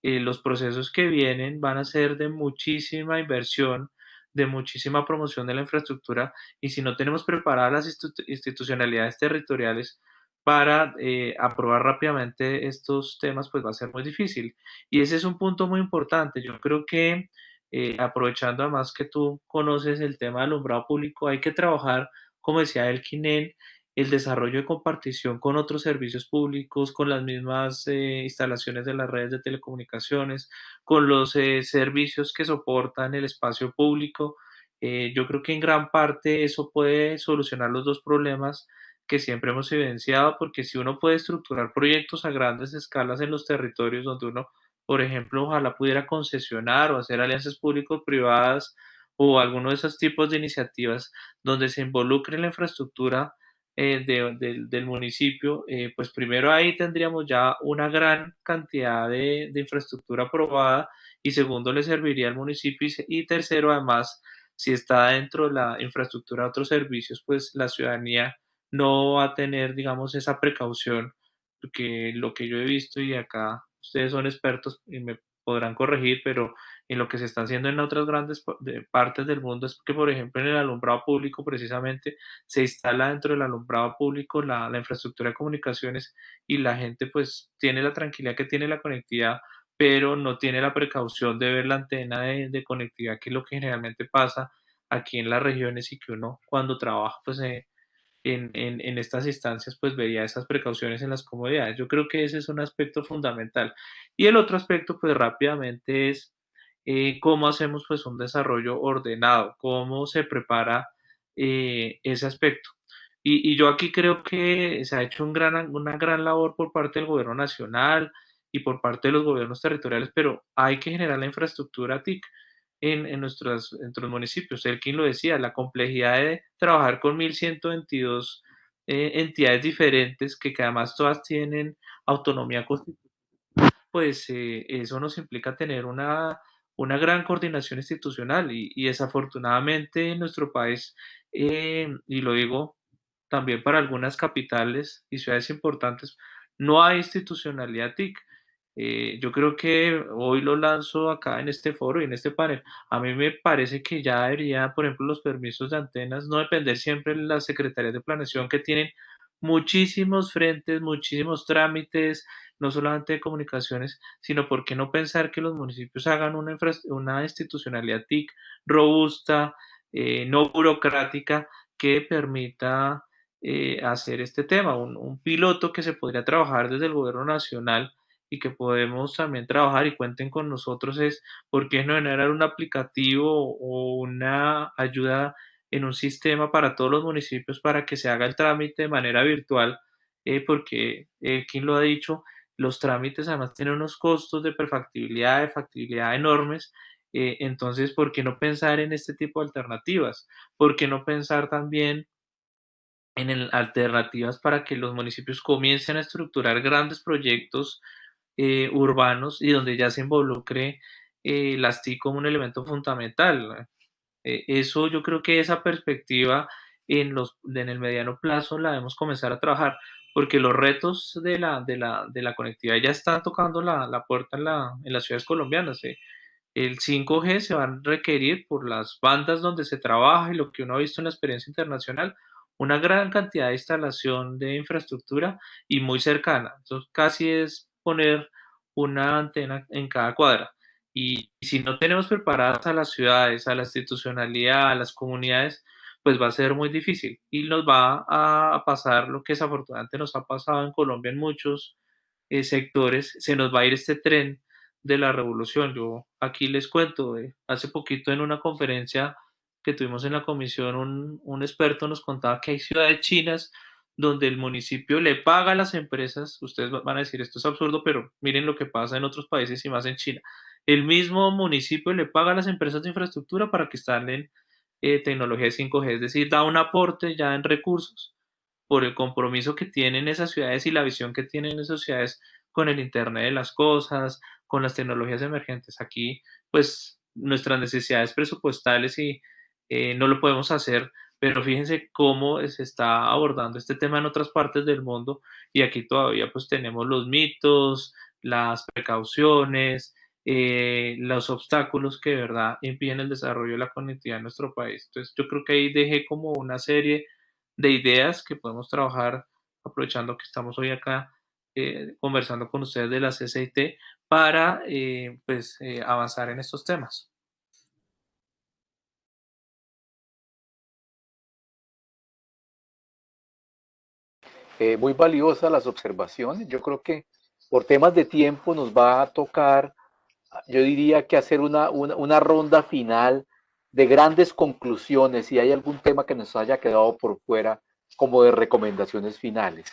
los procesos que vienen van a ser de muchísima inversión, de muchísima promoción de la infraestructura y si no tenemos preparadas las institucionalidades territoriales para eh, aprobar rápidamente estos temas, pues va a ser muy difícil. Y ese es un punto muy importante. Yo creo que eh, aprovechando además que tú conoces el tema del alumbrado público, hay que trabajar, como decía el Quinel, el desarrollo de compartición con otros servicios públicos, con las mismas eh, instalaciones de las redes de telecomunicaciones, con los eh, servicios que soportan el espacio público. Eh, yo creo que en gran parte eso puede solucionar los dos problemas que siempre hemos evidenciado, porque si uno puede estructurar proyectos a grandes escalas en los territorios donde uno, por ejemplo, ojalá pudiera concesionar o hacer alianzas público-privadas o alguno de esos tipos de iniciativas donde se involucre la infraestructura eh, del municipio, eh, pues primero ahí tendríamos ya una gran cantidad de, infraestructura aprobada y segundo le serviría al municipio y, tercero además si está dentro de la infraestructura de otros servicios, pues la ciudadanía no va a tener, digamos, esa precaución, porque lo que yo he visto y acá ustedes son expertos y me podrán corregir, pero en lo que se está haciendo en otras grandes partes del mundo es que, por ejemplo, en el alumbrado público precisamente se instala dentro del alumbrado público la, infraestructura de comunicaciones y la gente pues tiene la tranquilidad que tiene la conectividad, pero no tiene la precaución de ver la antena de, conectividad, que es lo que generalmente pasa aquí en las regiones y que uno cuando trabaja pues en, en, estas instancias pues vería esas precauciones en las comodidades. Yo creo que ese es un aspecto fundamental. Y el otro aspecto pues rápidamente es eh, cómo hacemos pues un desarrollo ordenado, cómo se prepara eh, ese aspecto. Y, yo aquí creo que se ha hecho un gran, una gran labor por parte del gobierno nacional y por parte de los gobiernos territoriales, pero hay que generar la infraestructura TIC en, en, nuestros, en nuestros municipios. El quien lo decía, la complejidad de trabajar con 1.122 eh, entidades diferentes que, que además todas tienen autonomía constitucional, pues eso nos implica tener una una gran coordinación institucional y, desafortunadamente en nuestro país, eh, y lo digo también para algunas capitales y ciudades importantes, no hay institucionalidad TIC. Eh, yo creo que hoy lo lanzo acá en este foro y en este panel. A mí me parece que ya debería, por ejemplo, los permisos de antenas no depender siempre de las secretarías de planeación que tienen muchísimos frentes, muchísimos trámites, no solamente de comunicaciones, sino por qué no pensar que los municipios hagan una, una institucionalidad TIC robusta, eh, no burocrática, que permita eh, hacer este tema, un, piloto que se podría trabajar desde el gobierno nacional y que podemos también trabajar y cuenten con nosotros es por qué no generar un aplicativo o una ayuda en un sistema para todos los municipios para que se haga el trámite de manera virtual, eh, porque quien lo ha dicho, los trámites además tienen unos costos de prefactibilidad, de factibilidad enormes. Eh, entonces, ¿por qué no pensar en este tipo de alternativas? ¿Por qué no pensar también en alternativas para que los municipios comiencen a estructurar grandes proyectos eh, urbanos y donde ya se involucre eh, las TIC como un elemento fundamental. Eh, eso yo creo que esa perspectiva en, los, en el mediano plazo la debemos comenzar a trabajar, porque los retos de la, de la, de la conectividad ya están tocando la, la puerta en, la, en las ciudades colombianas. ¿eh? El 5G se va a requerir por las bandas donde se trabaja y lo que uno ha visto en la experiencia internacional, una gran cantidad de instalación de infraestructura y muy cercana. Entonces, casi es poner una antena en cada cuadra. Y, si no tenemos preparadas a las ciudades, a la institucionalidad, a las comunidades, pues va a ser muy difícil y nos va a, pasar lo que desafortunadamente nos ha pasado en Colombia en muchos eh, sectores, se nos va a ir este tren de la revolución. Yo aquí les cuento, eh, hace poquito en una conferencia que tuvimos en la comisión, un, experto nos contaba que hay ciudades chinas donde el municipio le paga a las empresas, ustedes van a decir esto es absurdo, pero miren lo que pasa en otros países y más en China. El mismo municipio le paga a las empresas de infraestructura para que instalen eh, tecnología 5G, es decir, da un aporte ya en recursos por el compromiso que tienen esas ciudades y la visión que tienen esas ciudades con el Internet de las Cosas, con las tecnologías emergentes. Aquí, pues, nuestras necesidades presupuestales y eh, no lo podemos hacer, pero fíjense cómo se está abordando este tema en otras partes del mundo y aquí todavía pues tenemos los mitos, las precauciones, eh, los obstáculos que de verdad impiden el desarrollo de la conectividad en nuestro país. Entonces yo creo que ahí dejé como una serie de ideas que podemos trabajar aprovechando que estamos hoy acá eh, conversando con ustedes de la CCIT para pues avanzar en estos temas. Eh, muy valiosas las observaciones. Yo creo que por temas de tiempo nos va a tocar, yo diría que hacer una, una, ronda final de grandes conclusiones, si hay algún tema que nos haya quedado por fuera como de recomendaciones finales.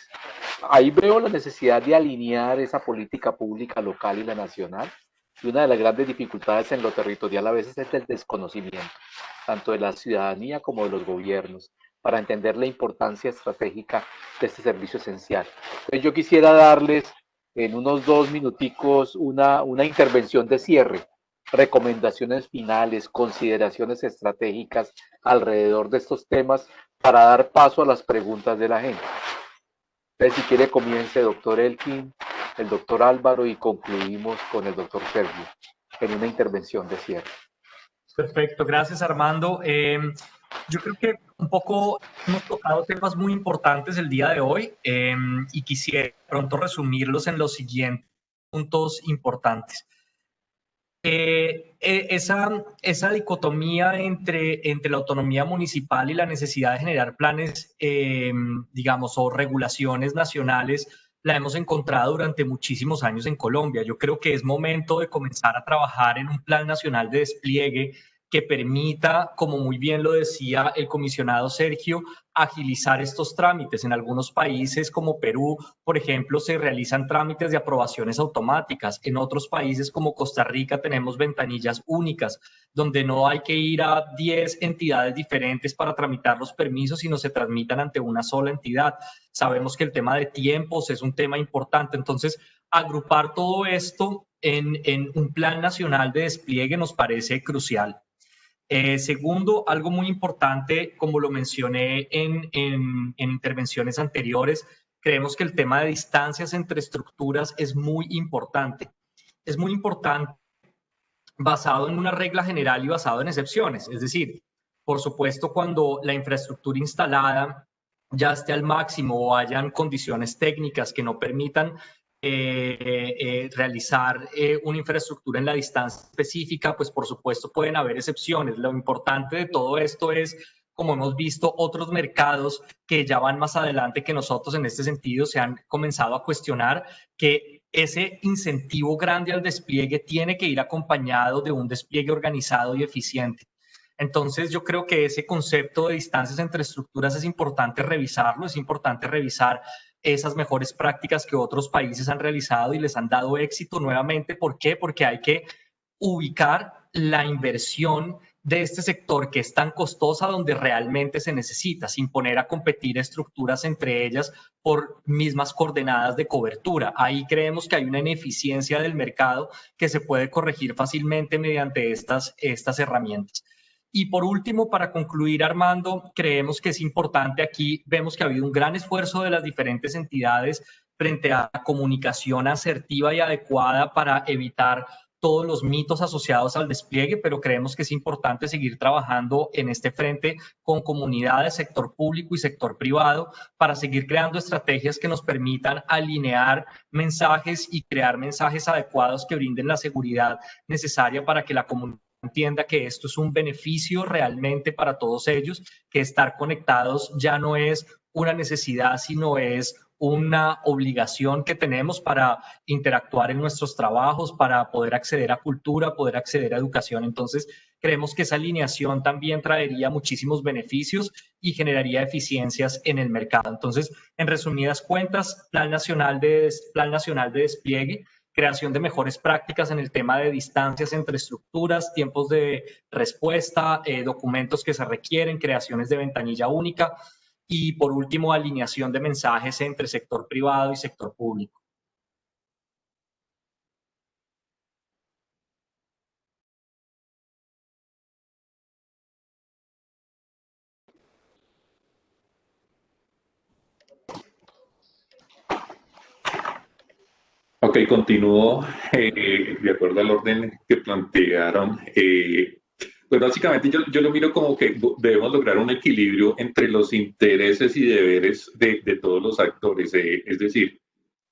Ahí veo la necesidad de alinear esa política pública local y la nacional. Y una de las grandes dificultades en lo territorial a veces es el desconocimiento, tanto de la ciudadanía como de los gobiernos para entender la importancia estratégica de este servicio esencial. Entonces yo quisiera darles en unos dos minuticos una, una intervención de cierre, recomendaciones finales, consideraciones estratégicas alrededor de estos temas para dar paso a las preguntas de la gente. Entonces, si quiere, comience doctor Elkin, el doctor Álvaro y concluimos con el doctor Sergio en una intervención de cierre. Perfecto, gracias Armando. Eh, yo creo que un poco hemos tocado temas muy importantes el día de hoy em, y quisiera pronto resumirlos en los siguientes puntos importantes. Eh, eh, esa, esa dicotomía entre, entre la autonomía municipal y la necesidad de generar planes, em, digamos, o regulaciones nacionales, la hemos encontrado durante muchísimos años en Colombia. Yo creo que es momento de comenzar a trabajar en un plan nacional de despliegue que permita, como muy bien lo decía el comisionado Sergio, agilizar estos trámites. En algunos países como Perú, por ejemplo, se realizan trámites de aprobaciones automáticas. En otros países como Costa Rica tenemos ventanillas únicas, donde no hay que ir a 10 entidades diferentes para tramitar los permisos, sino se transmitan ante una sola entidad. Sabemos que el tema de tiempos es un tema importante. Entonces, agrupar todo esto en, en un plan nacional de despliegue nos parece crucial. Eh, segundo, algo muy importante, como lo mencioné en, intervenciones anteriores, creemos que el tema de distancias entre estructuras es muy importante. Es muy importante basado en una regla general y basado en excepciones. Es decir, por supuesto, cuando la infraestructura instalada ya esté al máximo o hayan condiciones técnicas que no permitan eh, eh, realizar eh, una infraestructura en la distancia específica, pues por supuesto pueden haber excepciones. Lo importante de todo esto es, como hemos visto, otros mercados que ya van más adelante que nosotros en este sentido se han comenzado a cuestionar que ese incentivo grande al despliegue tiene que ir acompañado de un despliegue organizado y eficiente. Entonces, yo creo que ese concepto de distancias entre estructuras es importante revisarlo, es importante revisar esas mejores prácticas que otros países han realizado y les han dado éxito nuevamente. ¿Por qué? Porque hay que ubicar la inversión de este sector que es tan costosa donde realmente se necesita, sin poner a competir estructuras entre ellas por mismas coordenadas de cobertura. Ahí creemos que hay una ineficiencia del mercado que se puede corregir fácilmente mediante estas, estas herramientas. Y por último, para concluir, Armando, creemos que es importante aquí, vemos que ha habido un gran esfuerzo de las diferentes entidades frente a comunicación asertiva y adecuada para evitar todos los mitos asociados al despliegue, pero creemos que es importante seguir trabajando en este frente con comunidades, sector público y sector privado para seguir creando estrategias que nos permitan alinear mensajes y crear mensajes adecuados que brinden la seguridad necesaria para que la comunidad entienda que esto es un beneficio realmente para todos ellos, que estar conectados ya no es una necesidad, sino es una obligación que tenemos para interactuar en nuestros trabajos, para poder acceder a cultura, poder acceder a educación. Entonces, creemos que esa alineación también traería muchísimos beneficios y generaría eficiencias en el mercado. Entonces, en resumidas cuentas, Plan Nacional de, Plan Nacional de Despliegue, creación de mejores prácticas en el tema de distancias entre estructuras, tiempos de respuesta, eh, documentos que se requieren, creaciones de ventanilla única, y por último, alineación de mensajes entre sector privado y sector público. Ok, continúo eh, de acuerdo al orden que plantearon. Eh, pues básicamente yo, yo, lo miro como que debemos lograr un equilibrio entre los intereses y deberes de, de todos los actores, eh, es decir,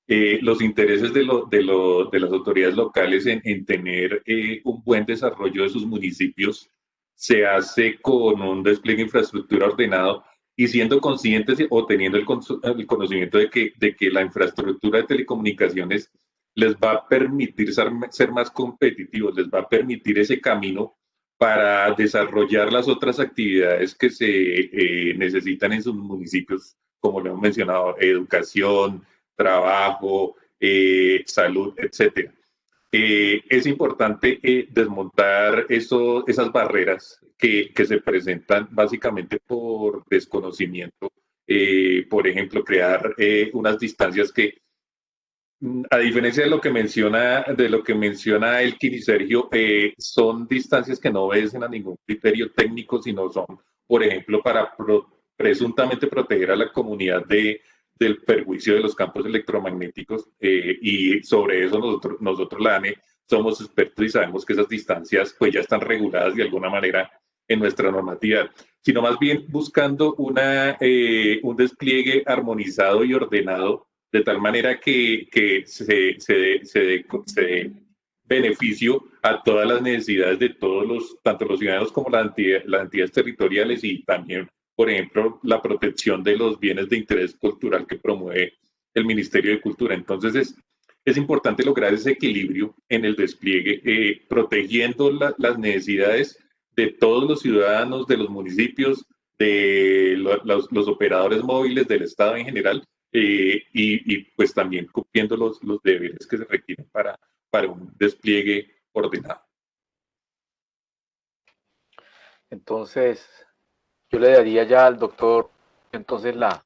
eh, los intereses de, lo, de, lo, de, las autoridades locales en, en tener eh, un buen desarrollo de sus municipios se hace con un despliegue de infraestructura ordenado y siendo conscientes o teniendo el, el conocimiento de que, de que la infraestructura de telecomunicaciones les va a permitir ser, ser más competitivos, les va a permitir ese camino para desarrollar las otras actividades que se eh, necesitan en sus municipios, como lo hemos mencionado, educación, trabajo, eh, salud, etc. Eh, es importante desmontar eso, esas barreras que, que, se presentan básicamente por desconocimiento. por ejemplo, crear unas distancias que a diferencia de lo que menciona, de lo que menciona Elkin y Sergio, eh, son distancias que no obedecen a ningún criterio técnico, sino son, por ejemplo, para presuntamente proteger a la comunidad de, del perjuicio de los campos electromagnéticos. Eh, y sobre eso nosotros, nosotros, la ANE, somos expertos y sabemos que esas distancias pues ya están reguladas de alguna manera en nuestra normatividad, sino más bien buscando una, eh, un despliegue armonizado y ordenado de tal manera que, que se, se, se, se, beneficio a todas las necesidades de todos los, tanto los ciudadanos como las entidades, las entidades territoriales y también, por ejemplo, la protección de los bienes de interés cultural que promueve el Ministerio de Cultura. Entonces es, es importante lograr ese equilibrio en el despliegue, eh, protegiendo las necesidades de todos los ciudadanos, de los municipios, de los, los, operadores móviles del Estado en general, eh, y, pues también cumpliendo los, los deberes que se requieren para, para un despliegue ordenado. Entonces, yo le daría ya al doctor entonces la,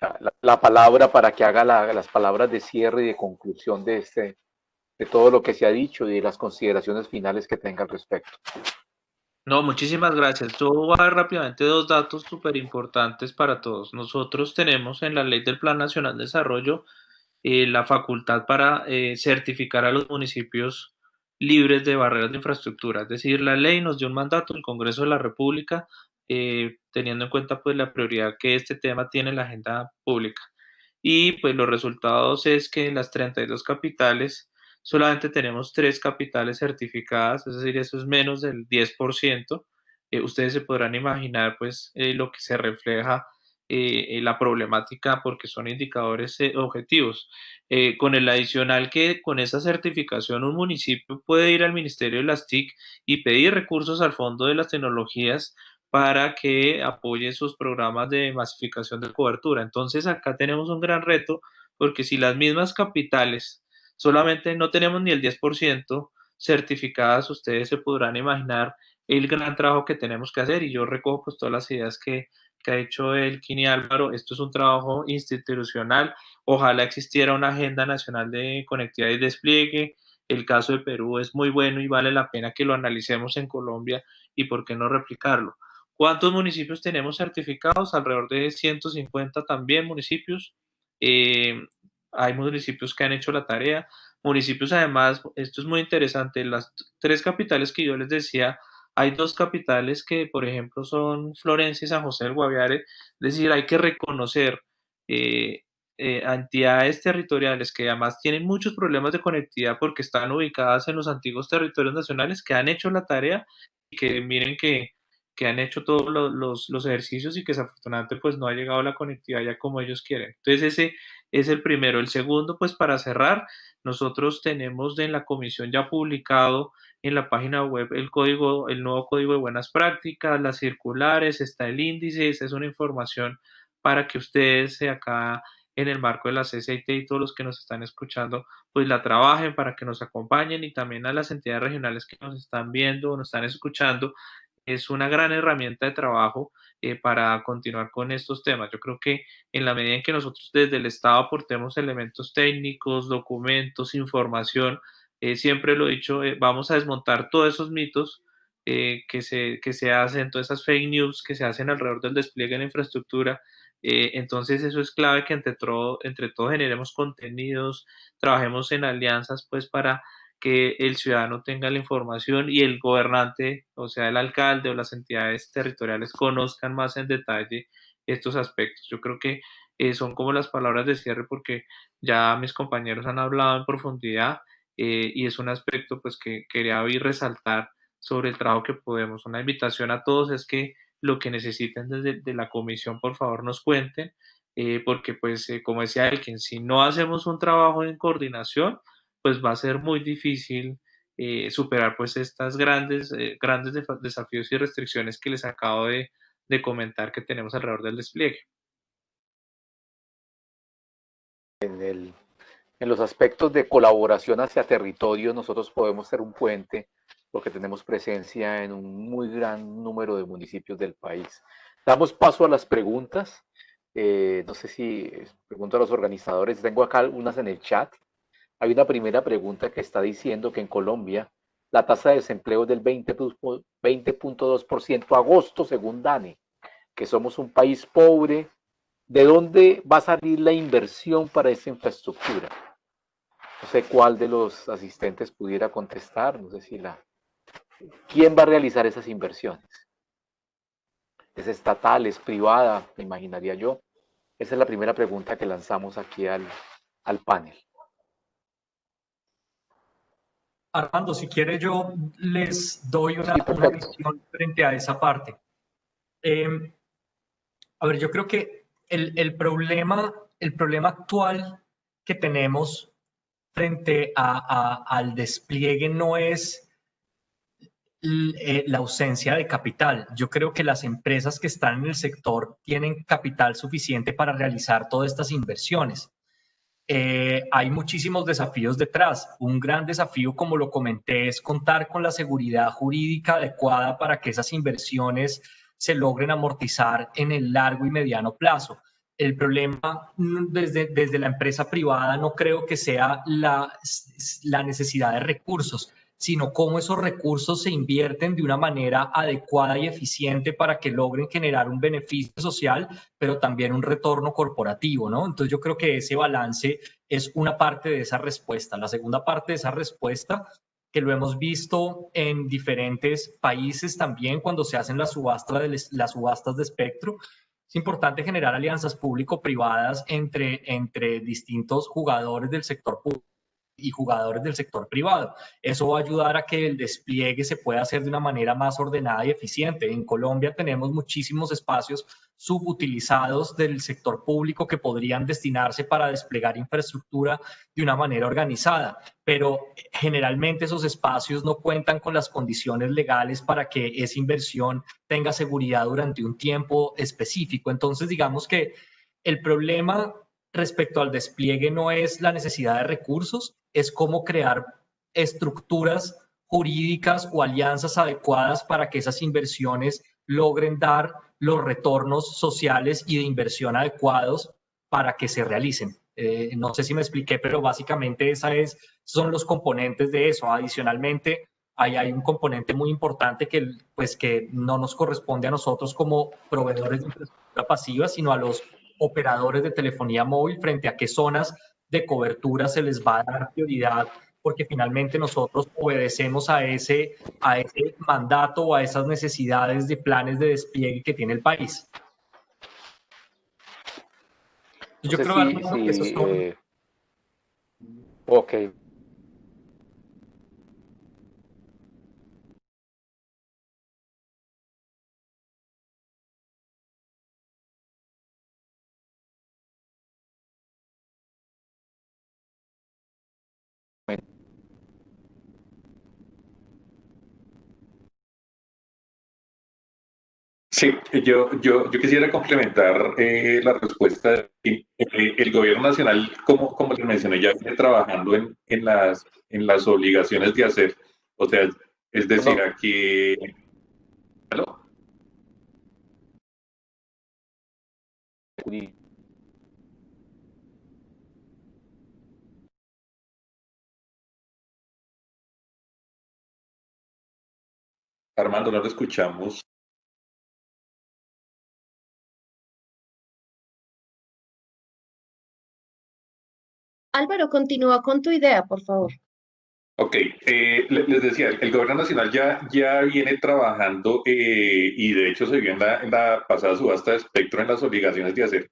la, la palabra para que haga la, las palabras de cierre y de conclusión de, este, de todo lo que se ha dicho y de las consideraciones finales que tenga al respecto. No, muchísimas gracias. Yo voy a dar rápidamente dos datos súper importantes para todos. Nosotros tenemos en la ley del Plan Nacional de Desarrollo eh, la facultad para eh, certificar a los municipios libres de barreras de infraestructura. Es decir, la ley nos dio un mandato, el Congreso de la República, eh, teniendo en cuenta pues la prioridad que este tema tiene en la agenda pública. Y pues los resultados es que las 32 capitales solamente tenemos tres capitales certificadas, es decir, eso es menos del 10%. Eh, ustedes se podrán imaginar pues eh, lo que se refleja eh, la problemática porque son indicadores eh, objetivos. Con el adicional que con esa certificación un municipio puede ir al Ministerio de las TIC y pedir recursos al Fondo de las Tecnologías para que apoye sus programas de masificación de cobertura. Entonces acá tenemos un gran reto porque si las mismas capitales solamente no tenemos ni el 10% certificadas, ustedes se podrán imaginar el gran trabajo que tenemos que hacer y yo recojo pues todas las ideas que, que ha hecho Elkin y Álvaro. Esto es un trabajo institucional. Ojalá existiera una agenda nacional de conectividad y despliegue. El caso de Perú es muy bueno y vale la pena que lo analicemos en Colombia y por qué no replicarlo. ¿Cuántos municipios tenemos certificados? Alrededor de 150 también municipios. Eh, hay municipios que han hecho la tarea. Municipios, además, esto es muy interesante, las tres capitales que yo les decía, hay dos capitales que, por ejemplo, son Florencia y San José del Guaviare, es decir, hay que reconocer eh, eh, entidades territoriales que además tienen muchos problemas de conectividad porque están ubicadas en los antiguos territorios nacionales que han hecho la tarea y que miren que que han hecho todos los, los, ejercicios y que desafortunadamente pues no ha llegado la conectividad ya como ellos quieren. Entonces ese es el primero. El segundo pues para cerrar, nosotros tenemos en la comisión ya publicado en la página web el código, el nuevo código de buenas prácticas, las circulares, está el índice, esa es una información para que ustedes acá en el marco de la CCIT y todos los que nos están escuchando, pues la trabajen para que nos acompañen y también a las entidades regionales que nos están viendo o nos están escuchando, es una gran herramienta de trabajo eh, para continuar con estos temas. Yo creo que en la medida en que nosotros desde el Estado aportemos elementos técnicos, documentos, información, eh, siempre lo he dicho, eh, vamos a desmontar todos esos mitos que, se, que se hacen, todas esas fake news que se hacen alrededor del despliegue de la infraestructura. entonces eso es clave que entre, todo, entre todos generemos contenidos, trabajemos en alianzas pues para que el ciudadano tenga la información y el gobernante, o sea, el alcalde o las entidades territoriales conozcan más en detalle estos aspectos. Yo creo que eh, son como las palabras de cierre porque ya mis compañeros han hablado en profundidad eh, y es un aspecto pues que quería hoy resaltar sobre el trabajo que podemos. Una invitación a todos es que lo que necesiten desde de la comisión, por favor, nos cuenten, eh, porque pues como decía Elkin, si no hacemos un trabajo en coordinación, pues va a ser muy difícil eh, superar pues estas grandes, eh, grandes desafíos y restricciones que les acabo de, comentar que tenemos alrededor del despliegue. En, el, en los aspectos de colaboración hacia territorio, nosotros podemos ser un puente porque tenemos presencia en un muy gran número de municipios del país. Damos paso a las preguntas. Eh, no sé si pregunto a los organizadores, tengo acá algunas en el chat. Hay una primera pregunta que está diciendo que en Colombia la tasa de desempleo es del 20.2% agosto, según DANE, que somos un país pobre. ¿De dónde va a salir la inversión para esa infraestructura? No sé cuál de los asistentes pudiera contestar, no sé si la... ¿Quién va a realizar esas inversiones? ¿Es estatal, es privada? Me imaginaría yo. Esa es la primera pregunta que lanzamos aquí al, al panel. Armando, si quiere yo les doy una, visión frente a esa parte. Em, a ver, yo creo que el, problema, el problema actual que tenemos frente al despliegue no es eh, la ausencia de capital. Yo creo que las empresas que están en el sector tienen capital suficiente para realizar todas estas inversiones. Eh, hay muchísimos desafíos detrás. Un gran desafío, como lo comenté, es contar con la seguridad jurídica adecuada para que esas inversiones se logren amortizar en el largo y mediano plazo. El problema mm, desde, desde la empresa privada no creo que sea la, la necesidad de recursos, sino cómo esos recursos se invierten de una manera adecuada y eficiente para que logren generar un beneficio social, pero también un retorno corporativo, ¿no? Entonces yo creo que ese balance es una parte de esa respuesta. La segunda parte de esa respuesta que lo hemos visto en diferentes países también cuando se hacen las subastas de, espectro. Es importante generar alianzas público-privadas entre, entre distintos jugadores del sector público y jugadores del sector privado. Eso va a ayudar a que el despliegue se pueda hacer de una manera más ordenada y eficiente. En Colombia tenemos muchísimos espacios subutilizados del sector público que podrían destinarse para desplegar infraestructura de una manera organizada, pero generalmente esos espacios no cuentan con las condiciones legales para que esa inversión tenga seguridad durante un tiempo específico. Entonces, digamos que el problema respecto al despliegue no es la necesidad de recursos, es cómo crear estructuras jurídicas o alianzas adecuadas para que esas inversiones logren dar los retornos sociales y de inversión adecuados para que se realicen. Eh, no sé si me expliqué, pero básicamente esa es, son los componentes de eso. Adicionalmente, ahí hay un componente muy importante que, pues, que no nos corresponde a nosotros como proveedores de infraestructura pasiva, sino a los operadores de telefonía móvil frente a qué zonas de cobertura se les va a dar prioridad porque finalmente nosotros obedecemos a ese, a ese mandato o a esas necesidades de planes de despliegue que tiene el país. Yo creo que eso es eh, ok, Sí, yo, yo, yo quisiera complementar eh, la respuesta. Eh, el gobierno nacional, como, como les mencioné, ya viene trabajando en, en, las, en las obligaciones de hacer. O sea, es decir, aquí... ¿Aló? Armando, no lo escuchamos. Álvaro, continúa con tu idea, por favor. Ok, eh, les decía, el gobierno nacional ya, ya viene trabajando eh, y de hecho se vio en la, pasada subasta de espectro en las obligaciones de hacer,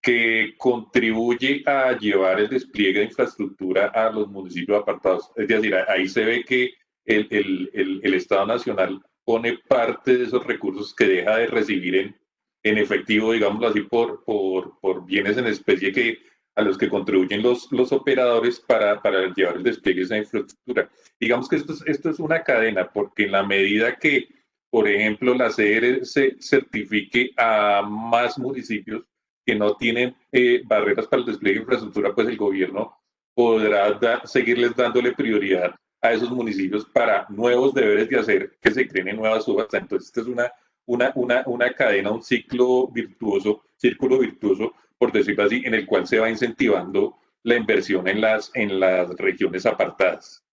que contribuye a llevar el despliegue de infraestructura a los municipios apartados. Es decir, ahí se ve que el, el, el, Estado Nacional pone parte de esos recursos que deja de recibir en, en efectivo, digámoslo así, por, por, por bienes en especie que a los que contribuyen los, los operadores para, para llevar el despliegue de esa infraestructura. Digamos que esto es, esto es una cadena, porque en la medida que, por ejemplo, la CR se certifique a más municipios que no tienen eh, barreras para el despliegue de infraestructura, pues el gobierno podrá seguirles dándole prioridad a esos municipios para nuevos deberes de hacer que se creen en nuevas subastas. Entonces, esta es una, una, una, una cadena, un ciclo virtuoso, círculo virtuoso por decirlo así, en el cual se va incentivando la inversión en las, en las regiones apartadas.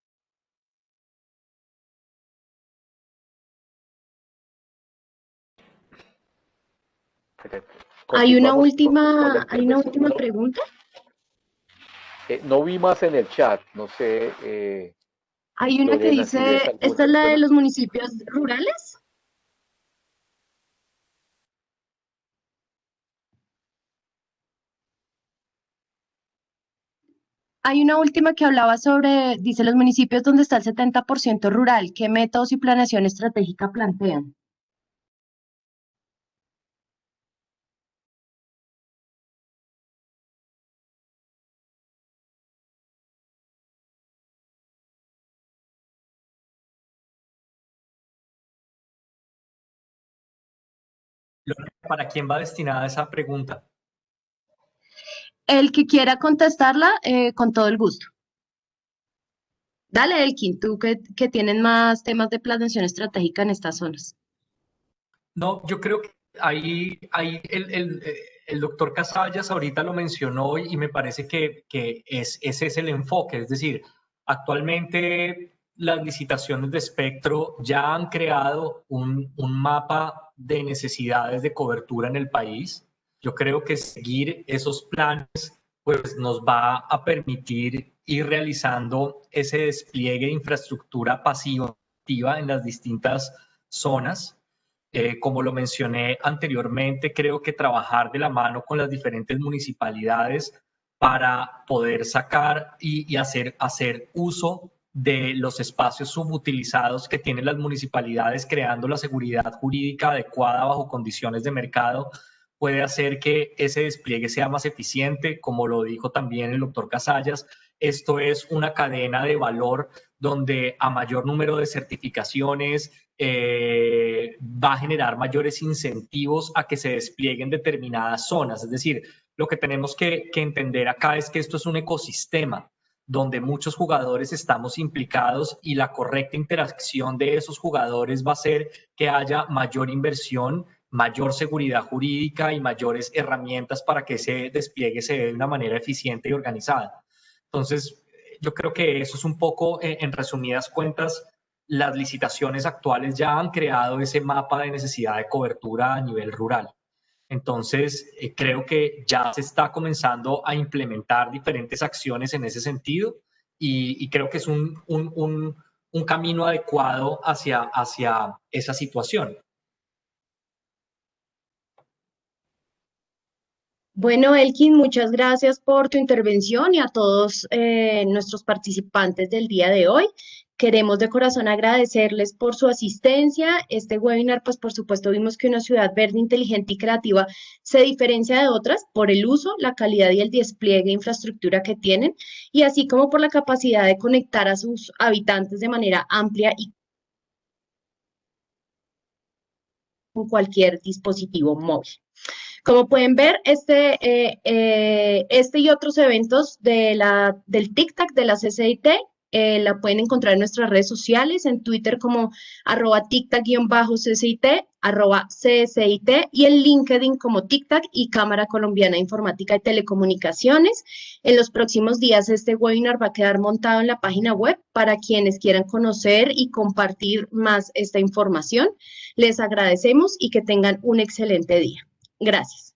Hay una última, hay una última pregunta. Eh, no vi más en el chat, no sé. Eh, hay una que dice, ¿esta es la de los municipios rurales? Hay una última que hablaba sobre, dice, los municipios donde está el 70% rural, ¿qué métodos y planeación estratégica plantean? ¿Para quién va destinada esa pregunta? El que quiera contestarla, eh, con todo el gusto. Dale, Elkin, tú que, tienes más temas de planeación estratégica en estas zonas. No, yo creo que ahí, ahí el, el, el, doctor Casallas ahorita lo mencionó y me parece que, que es, ese es el enfoque. Es decir, actualmente las licitaciones de espectro ya han creado un, un mapa de necesidades de cobertura en el país yo creo que seguir esos planes pues nos va a permitir ir realizando ese despliegue de infraestructura pasiva en las distintas zonas. Eh, como lo mencioné anteriormente, creo que trabajar de la mano con las diferentes municipalidades para poder sacar y, y hacer, hacer uso de los espacios subutilizados que tienen las municipalidades, creando la seguridad jurídica adecuada bajo condiciones de mercado, puede hacer que ese despliegue sea más eficiente, como lo dijo también el doctor Casallas. Esto es una cadena de valor donde a mayor número de certificaciones eh, va a generar mayores incentivos a que se desplieguen determinadas zonas. Es decir, lo que tenemos que, que entender acá es que esto es un ecosistema donde muchos jugadores estamos implicados y la correcta interacción de esos jugadores va a ser que haya mayor inversión, mayor seguridad jurídica y mayores herramientas para que ese despliegue se dé de una manera eficiente y organizada. Entonces, yo creo que eso es un poco, eh, en resumidas cuentas, las licitaciones actuales ya han creado ese mapa de necesidad de cobertura a nivel rural. Entonces, eh, creo que ya se está comenzando a implementar diferentes acciones en ese sentido y, creo que es un, un, un, camino adecuado hacia, hacia esa situación. Bueno, Elkin, muchas gracias por tu intervención y a todos eh, nuestros participantes del día de hoy. Queremos de corazón agradecerles por su asistencia. Este webinar, pues por supuesto, vimos que una ciudad verde, inteligente y creativa se diferencia de otras por el uso, la calidad y el despliegue de infraestructura que tienen, y así como por la capacidad de conectar a sus habitantes de manera amplia y con cualquier dispositivo móvil. Como pueden ver, este, eh, eh, este y otros eventos de la, del TICTAC de la CCIT eh, la pueden encontrar en nuestras redes sociales, en Twitter como arroba tictac-ccit, arroba CSIT y en LinkedIn como TicTac y Cámara Colombiana de Informática y Telecomunicaciones. En los próximos días este webinar va a quedar montado en la página web para quienes quieran conocer y compartir más esta información. Les agradecemos y que tengan un excelente día. Gracias.